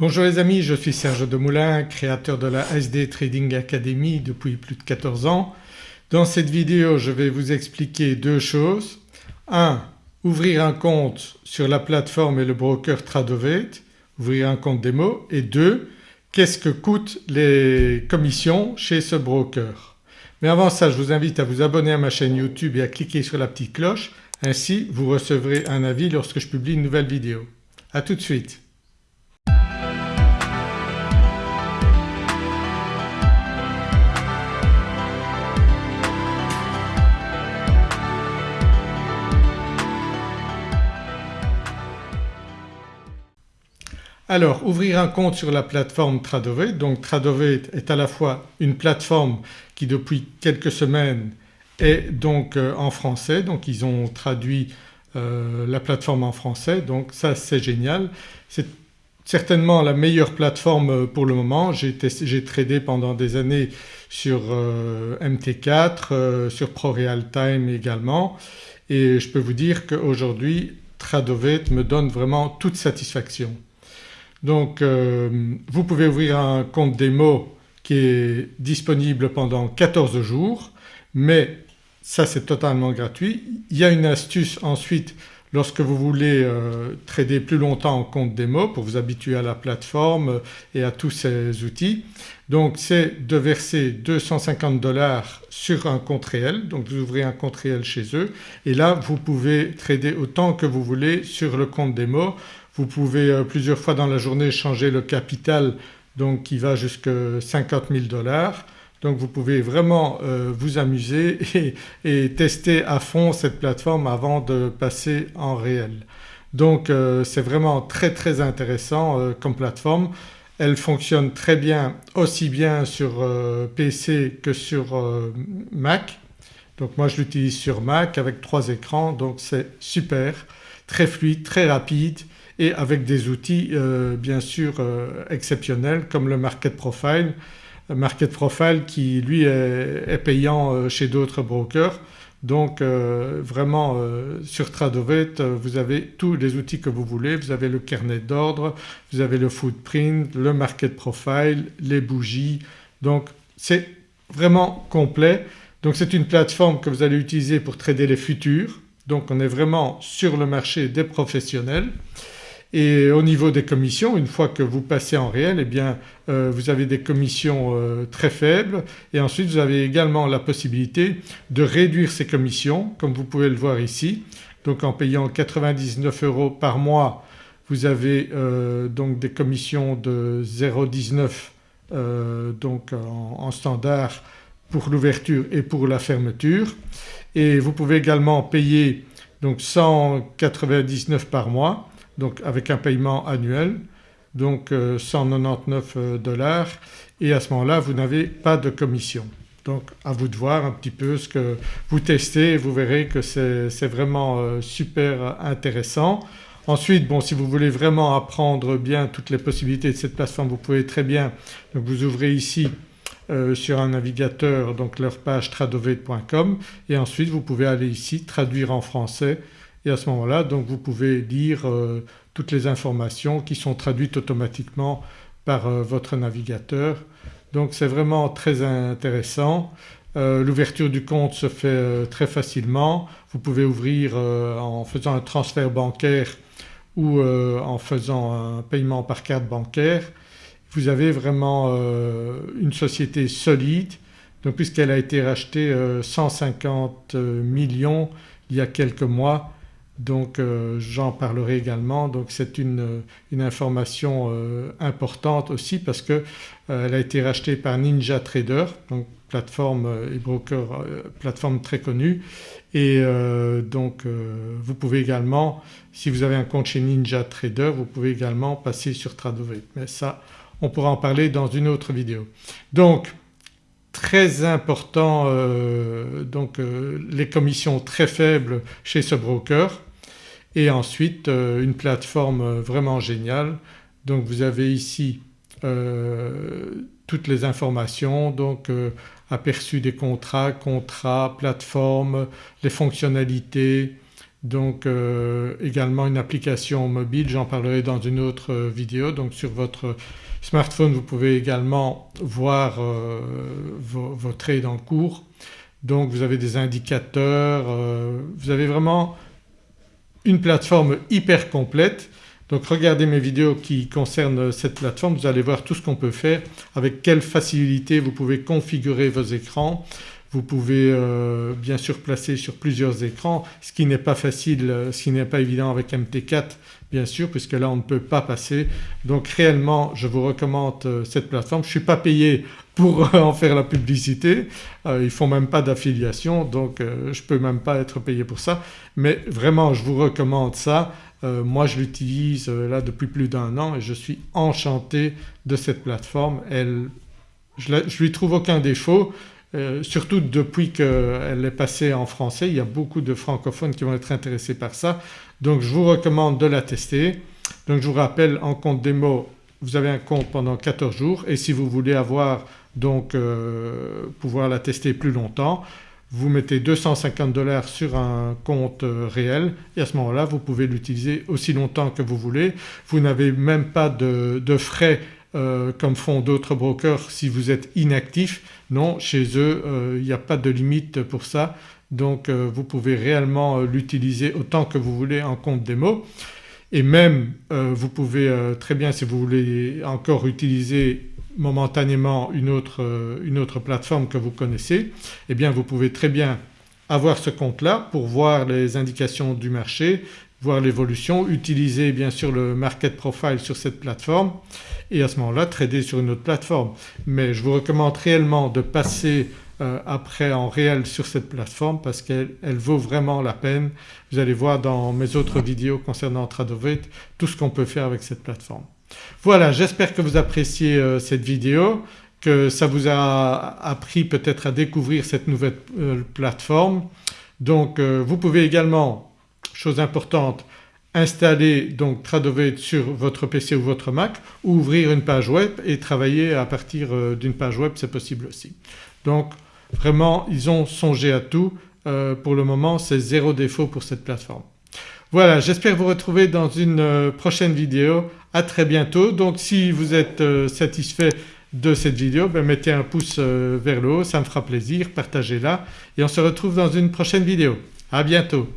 Bonjour les amis, je suis Serge Demoulin, créateur de la SD Trading Academy depuis plus de 14 ans. Dans cette vidéo je vais vous expliquer deux choses. 1. Ouvrir un compte sur la plateforme et le broker Tradovate, ouvrir un compte démo et 2. Qu'est-ce que coûtent les commissions chez ce broker Mais avant ça je vous invite à vous abonner à ma chaîne YouTube et à cliquer sur la petite cloche ainsi vous recevrez un avis lorsque je publie une nouvelle vidéo. A tout de suite. Alors ouvrir un compte sur la plateforme Tradovate, donc Tradovate est à la fois une plateforme qui depuis quelques semaines est donc euh, en français donc ils ont traduit euh, la plateforme en français donc ça c'est génial. C'est certainement la meilleure plateforme euh, pour le moment. J'ai tradé pendant des années sur MT4, sur ProRealTime également et je peux vous dire qu'aujourd'hui Tradovate me donne vraiment toute satisfaction. Donc euh, vous pouvez ouvrir un compte démo qui est disponible pendant 14 jours mais ça c'est totalement gratuit. Il y a une astuce ensuite lorsque vous voulez euh, trader plus longtemps en compte démo pour vous habituer à la plateforme et à tous ces outils. Donc c'est de verser 250 dollars sur un compte réel donc vous ouvrez un compte réel chez eux et là vous pouvez trader autant que vous voulez sur le compte démo vous pouvez euh, plusieurs fois dans la journée changer le capital donc qui va jusqu'à 50 000 dollars. Donc vous pouvez vraiment euh, vous amuser et, tester à fond cette plateforme avant de passer en réel. Donc euh, c'est vraiment très très intéressant comme plateforme. Elle fonctionne très bien aussi bien sur PC que sur Mac. Donc moi je l'utilise sur Mac avec trois écrans donc c'est super, très fluide, très rapide et avec des outils euh, bien sûr euh, exceptionnels comme le Market Profile. Market Profile qui lui est, payant euh, chez d'autres brokers donc vraiment sur Tradovate vous avez tous les outils que vous voulez, vous avez le carnet d'ordre, vous avez le footprint, le market profile, les bougies donc c'est vraiment complet. Donc c'est une plateforme que vous allez utiliser pour trader les futurs donc on est vraiment sur le marché des professionnels. Et au niveau des commissions une fois que vous passez en réel eh bien euh, vous avez des commissions euh, très faibles. Et ensuite vous avez également la possibilité de réduire ces commissions comme vous pouvez le voir ici. Donc en payant 99 euros par mois vous avez euh, donc des commissions de 0,19 donc en standard pour l'ouverture et pour la fermeture. Et vous pouvez également payer donc 199 par mois donc avec un paiement annuel donc 199 euh, euh, dollars et à ce moment-là vous n'avez pas de commission. Donc à vous de voir un petit peu ce que vous testez et vous verrez que c'est vraiment euh, super intéressant. Ensuite bon si vous voulez vraiment apprendre bien toutes les possibilités de cette plateforme vous pouvez très bien donc vous ouvrez ici sur un navigateur donc leur page tradovate.com et ensuite vous pouvez aller ici traduire en français et à ce moment-là donc vous pouvez lire euh, toutes les informations qui sont traduites automatiquement par euh, votre navigateur. Donc c'est vraiment très intéressant. Euh, l'ouverture du compte se fait très facilement. Vous pouvez ouvrir en faisant un transfert bancaire ou en faisant un paiement par carte bancaire. Vous avez vraiment une société solide puisqu'elle a été rachetée 150 millions il y a quelques mois donc euh, j'en parlerai également. Donc c'est une, information euh, importante aussi parce qu'elle euh, a été rachetée par Ninja Trader donc plateforme et broker plateforme très connue. Et donc vous pouvez également si vous avez un compte chez Ninja Trader vous pouvez également passer sur Tradovate mais ça on pourra en parler dans une autre vidéo. Donc très important donc les commissions très faibles chez ce broker et ensuite euh, une plateforme euh, vraiment géniale. Donc vous avez ici euh, toutes les informations donc aperçu des contrats, contrats, plateformes, les fonctionnalités, donc également une application mobile, j'en parlerai dans une autre vidéo. Donc sur votre smartphone vous pouvez également voir euh, vos, trades en cours. Donc vous avez des indicateurs, vous avez vraiment une plateforme hyper complète. Donc regardez mes vidéos qui concernent cette plateforme, vous allez voir tout ce qu'on peut faire, avec quelle facilité vous pouvez configurer vos écrans, vous pouvez euh, bien sûr placer sur plusieurs écrans ce qui n'est pas facile, euh, ce qui n'est pas évident avec MT4 bien sûr puisque là on ne peut pas passer. Donc réellement je vous recommande euh, cette plateforme. Je suis pas payé pour en faire la publicité, ils ne font même pas d'affiliation donc je ne peux même pas être payé pour ça mais vraiment je vous recommande ça. moi je l'utilise là depuis plus d'un an et je suis enchanté de cette plateforme. Elle, je, ne lui trouve aucun défaut euh, surtout depuis qu'elle est passée en français, il y a beaucoup de francophones qui vont être intéressés par ça. Donc je vous recommande de la tester. Donc je vous rappelle en compte démo vous avez un compte pendant 14 jours et si vous voulez avoir donc euh, pouvoir la tester plus longtemps vous mettez 250 dollars sur un compte euh, réel et à ce moment-là vous pouvez l'utiliser aussi longtemps que vous voulez. Vous n'avez même pas de, frais euh, comme font d'autres brokers si vous êtes inactif. Non chez eux il n'y a pas de limite pour ça donc vous pouvez réellement l'utiliser autant que vous voulez en compte démo et même vous pouvez très bien si vous voulez encore utiliser momentanément une autre, une autre plateforme que vous connaissez eh bien vous pouvez très bien avoir ce compte-là pour voir les indications du marché, voir l'évolution, utiliser bien sûr le market profile sur cette plateforme et à ce moment-là trader sur une autre plateforme. Mais je vous recommande réellement de passer euh, après en réel sur cette plateforme parce qu'elle vaut vraiment la peine. Vous allez voir dans mes autres vidéos concernant Tradovate tout ce qu'on peut faire avec cette plateforme. Voilà j'espère que vous appréciez euh, cette vidéo, que ça vous a appris peut-être à découvrir cette nouvelle euh, plateforme. Donc vous pouvez également chose importante, installer donc Tradovate sur votre PC ou votre Mac ou ouvrir une page web et travailler à partir euh, d'une page web c'est possible aussi. Donc vraiment ils ont songé à tout, euh, pour le moment c'est zéro défaut pour cette plateforme. Voilà j'espère vous retrouver dans une euh, prochaine vidéo, à très bientôt. Donc si vous êtes satisfait de cette vidéo ben, mettez un pouce vers le haut ça me fera plaisir, partagez-la et on se retrouve dans une prochaine vidéo. À bientôt.